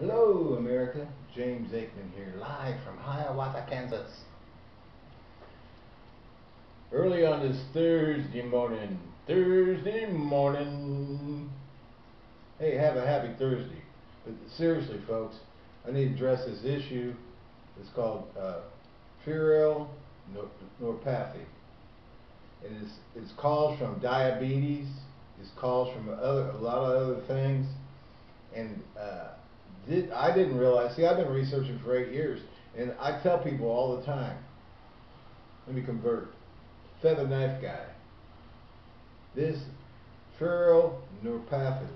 Hello, America. James Aikman here, live from Hiawatha, Kansas. Early on this Thursday morning, Thursday morning. Hey, have a happy Thursday. But seriously, folks, I need to address this issue. It's called uh, neuropathy. It is it's caused from diabetes. It's caused from other a lot of other things, and uh, did, I didn't realize. See, I've been researching for eight years, and I tell people all the time. Let me convert. Feather knife guy. This febrile neuropathy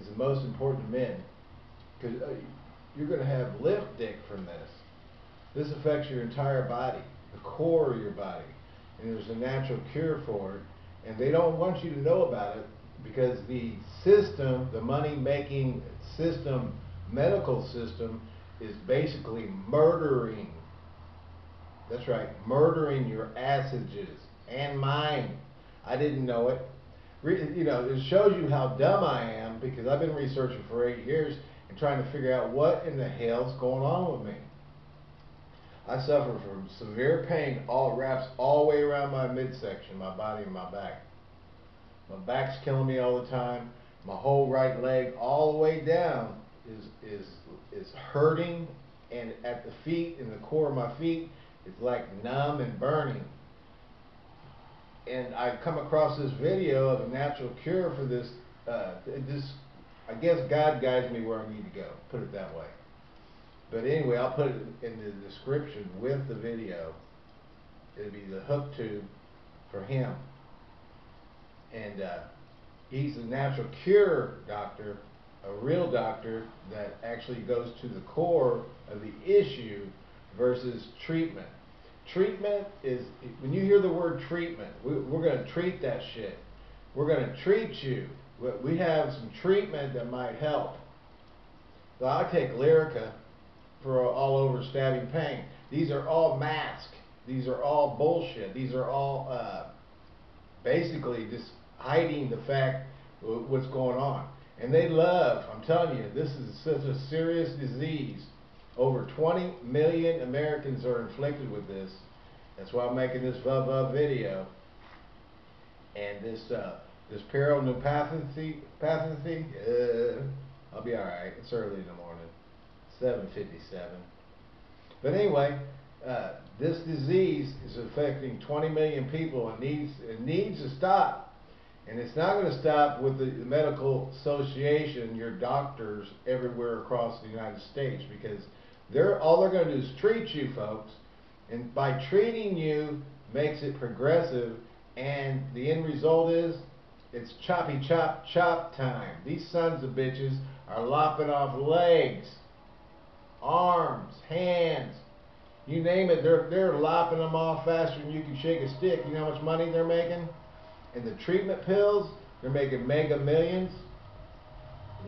is the most important to men because uh, you're going to have lift dick from this. This affects your entire body, the core of your body, and there's a natural cure for it. And they don't want you to know about it because the system, the money making system, medical system, is basically murdering. That's right, murdering your acids and mine. I didn't know it. Re you know, it shows you how dumb I am because I've been researching for eight years and trying to figure out what in the hell's going on with me. I suffer from severe pain all wraps all the way around my midsection, my body and my back. My back's killing me all the time. My whole right leg all the way down is is is hurting and at the feet in the core of my feet it's like numb and burning. And I come across this video of a natural cure for this uh, this I guess God guides me where I need to go, put it that way. But anyway, I'll put it in the description with the video. It'll be the hook tube for him and uh, he's a natural cure doctor, a real doctor that actually goes to the core of the issue versus treatment. Treatment is, when you hear the word treatment, we, are going to treat that shit. We're going to treat you. We have some treatment that might help. So I take Lyrica for all over stabbing pain. These are all masks. These are all bullshit. These are all uh, basically just hiding the fact what's going on. And they love, I'm telling you, this is such a serious disease. Over 20 million Americans are inflicted with this. That's why I'm making this VUV video. And this uh, this neuropathy, pathy, uh, I'll be alright. It's early in the morning. 7.57. But anyway, uh, this disease is affecting 20 million people and needs, it needs to stop. And it's not going to stop with the medical association, your doctors everywhere across the United States, because they're all they're going to do is treat you, folks. And by treating you makes it progressive, and the end result is it's choppy chop chop time. These sons of bitches are lopping off legs, arms, hands, you name it. They're they're lopping them off faster than you can shake a stick. You know how much money they're making? And the treatment pills, they're making mega millions.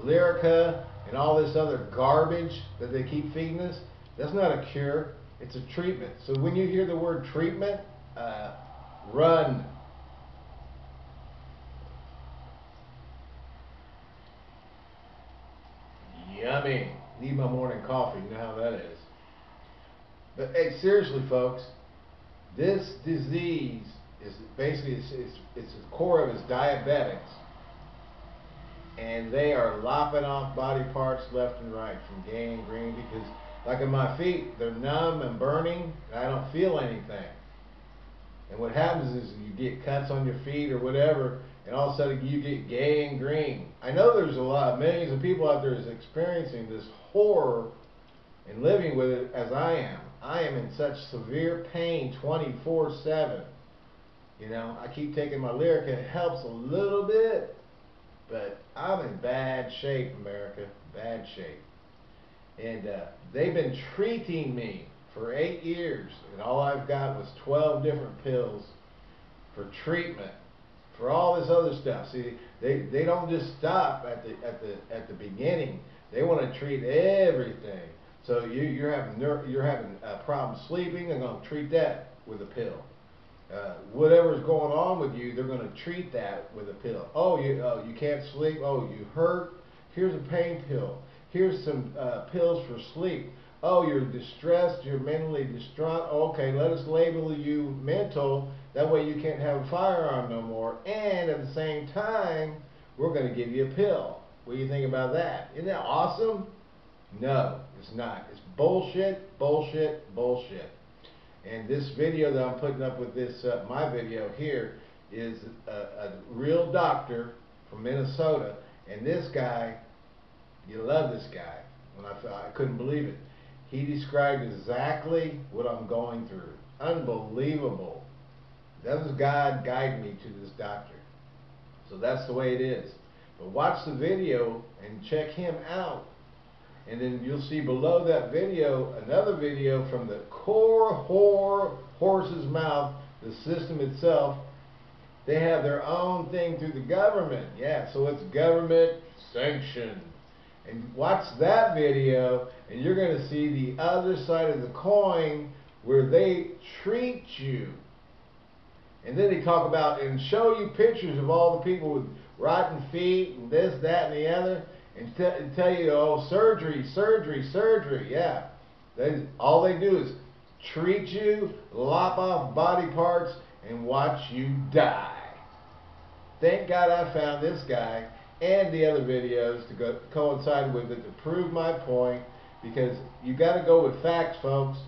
Lyrica and all this other garbage that they keep feeding us, that's not a cure. It's a treatment. So when you hear the word treatment, uh, run. Yummy. Need my morning coffee. You know how that is. But hey, seriously, folks, this disease is basically it's, it's, it's the core of is diabetics, and they are lopping off body parts left and right from gangrene because, like in my feet, they're numb and burning, and I don't feel anything. And what happens is you get cuts on your feet or whatever, and all of a sudden you get gangrene. I know there's a lot, millions of people out there is experiencing this horror and living with it as I am. I am in such severe pain 24 7. You know, I keep taking my Lyrica. It helps a little bit, but I'm in bad shape, America. Bad shape. And uh, they've been treating me for eight years, and all I've got was 12 different pills for treatment for all this other stuff. See, they they don't just stop at the at the at the beginning. They want to treat everything. So you you're having you're having a problem sleeping. They're going to treat that with a pill uh, whatever's going on with you, they're going to treat that with a pill. Oh, you uh, you can't sleep. Oh, you hurt. Here's a pain pill. here's some uh, pills for sleep. Oh, you're distressed, you're mentally distraught. Okay, let us label you mental. That way you can't have a firearm no more. And at the same time, we're going to give you a pill. What do you think about that? Isn't that awesome? No, it's not. It's bullshit, bullshit, bullshit. And this video that I'm putting up with this, uh, my video here, is a, a real doctor from Minnesota. And this guy, you love this guy. When I, I couldn't believe it. He described exactly what I'm going through. Unbelievable. Was God guide me to this doctor. So that's the way it is. But watch the video and check him out. And then you'll see below that video another video from the core whore horse's mouth, the system itself. They have their own thing through the government. Yeah, so it's government sanctioned. And watch that video and you're going to see the other side of the coin where they treat you. And then they talk about and show you pictures of all the people with rotten feet and this, that, and the other, and, and tell you, oh, surgery, surgery, surgery. Yeah. They, all they do is treat you, lop off body parts, and watch you die. Thank God I found this guy and the other videos to go, coincide with it to prove my point because you got to go with facts, folks.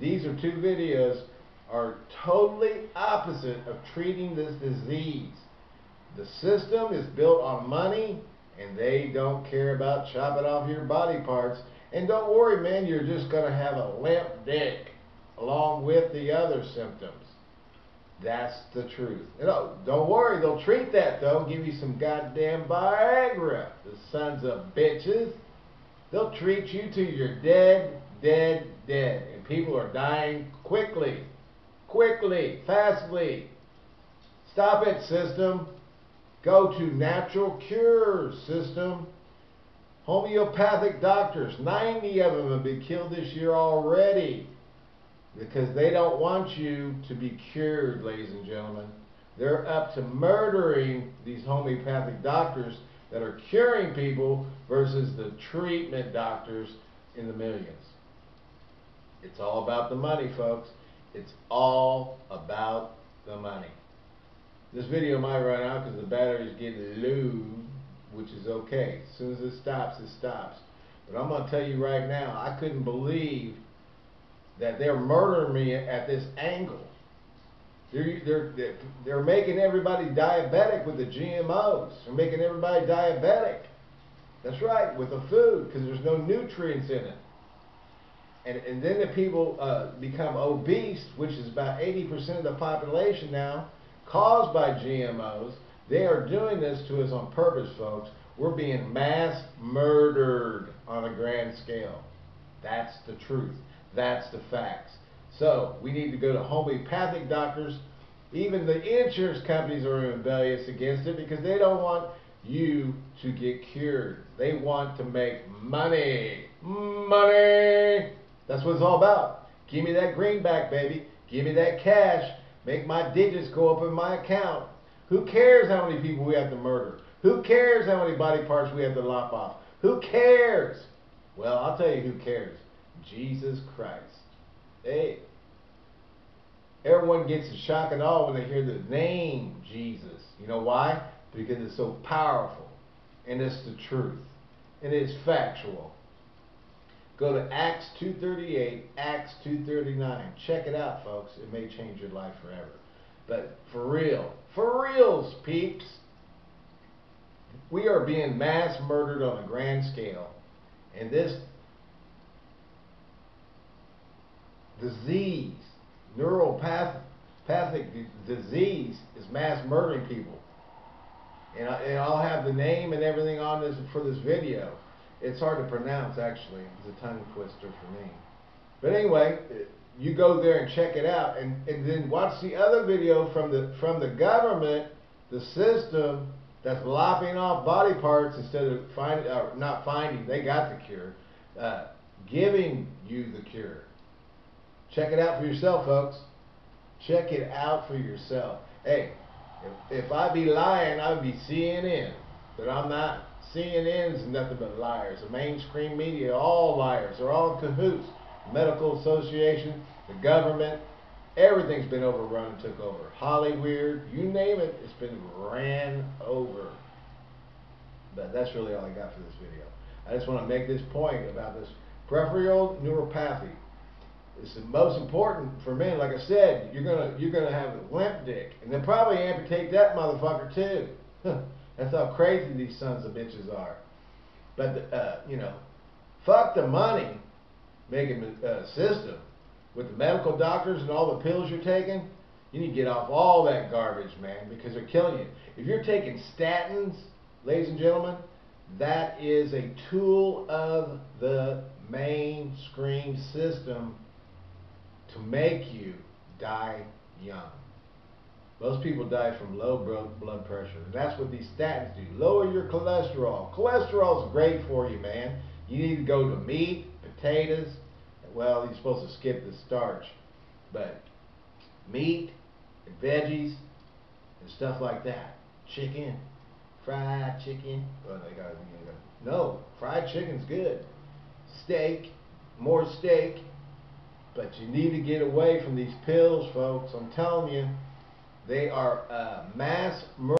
These are two videos are totally opposite of treating this disease. The system is built on money and they don't care about chopping off your body parts. And don't worry, man, you're just going to have a limp dick along with the other symptoms. That's the truth. You know, don't worry, they'll treat that though. Give you some goddamn Viagra, the sons of bitches. They'll treat you till you're dead, dead, dead. And people are dying quickly, quickly, fastly. Stop it, system. Go to natural cures, system. Homeopathic doctors, 90 of them have been killed this year already because they don't want you to be cured, ladies and gentlemen. They're up to murdering these homeopathic doctors that are curing people versus the treatment doctors in the millions. It's all about the money, folks. It's all about the money. This video might run out because the battery's getting low, which is okay. As soon as it stops, it stops. But I'm going to tell you right now, I couldn't believe that they're murdering me at this angle. They're, they're, they're making everybody diabetic with the GMOs. They're making everybody diabetic. That's right, with the food, because there's no nutrients in it. And, and then the people uh, become obese, which is about 80% of the population now, caused by GMOs. They are doing this to us on purpose, folks. We're being mass murdered on a grand scale. That's the truth. That's the facts. So we need to go to homeopathic doctors. Even the insurance companies are rebellious against it because they don't want you to get cured. They want to make money. Money! That's what it's all about. Give me that greenback, baby. Give me that cash. Make my digits go up in my account. Who cares how many people we have to murder? Who cares how many body parts we have to lop off? Who cares? Well, I'll tell you who cares. Jesus Christ. Hey, everyone gets a shock and awe when they hear the name Jesus. You know why? Because it's so powerful and it's the truth and it's factual. Go to Acts 2.38, Acts 2.39. Check it out, folks. It may change your life forever. But for real, for reals, peeps, we are being mass murdered on a grand scale. And this disease, neuropathic disease is mass murdering people. And, I, and I'll have the name and everything on this for this video. It's hard to pronounce, actually. It's a tongue twister for me. But anyway, you go there and check it out, and, and then watch the other video from the from the government, the system that's lopping off body parts instead of finding, or not finding, they got the cure, uh, giving you the cure. Check it out for yourself, folks. Check it out for yourself. Hey, if, if I be lying, I would be CNN, but I'm not. CNN's nothing but liars. The mainstream media, all liars. They're all cahoots. Medical Association, the government, everything's been overrun and took over. Hollywood, you name it, it's been ran over. But that's really all I got for this video. I just want to make this point about this peripheral neuropathy. It's the most important for men. Like I said, you're gonna you're gonna have a limp dick, and they'll probably amputate that motherfucker too. That's how crazy these sons of bitches are. But uh, you know, fuck the money making a uh, system with the medical doctors and all the pills you're taking. You need to get off all that garbage, man, because they're killing you. If you're taking statins, ladies and gentlemen, that is a tool of the mainstream system to make you die young. Most people die from low blood pressure. And that's what these statins do. Lower your cholesterol. Cholesterol is great for you, man. You need to go to meat, potatoes. Well, you're supposed to skip the starch. But meat and veggies and stuff like that. Chicken, fried chicken. Well, they got, no, fried chicken's good. Steak, more steak. But you need to get away from these pills, folks. I'm telling you. They are uh, mass murder.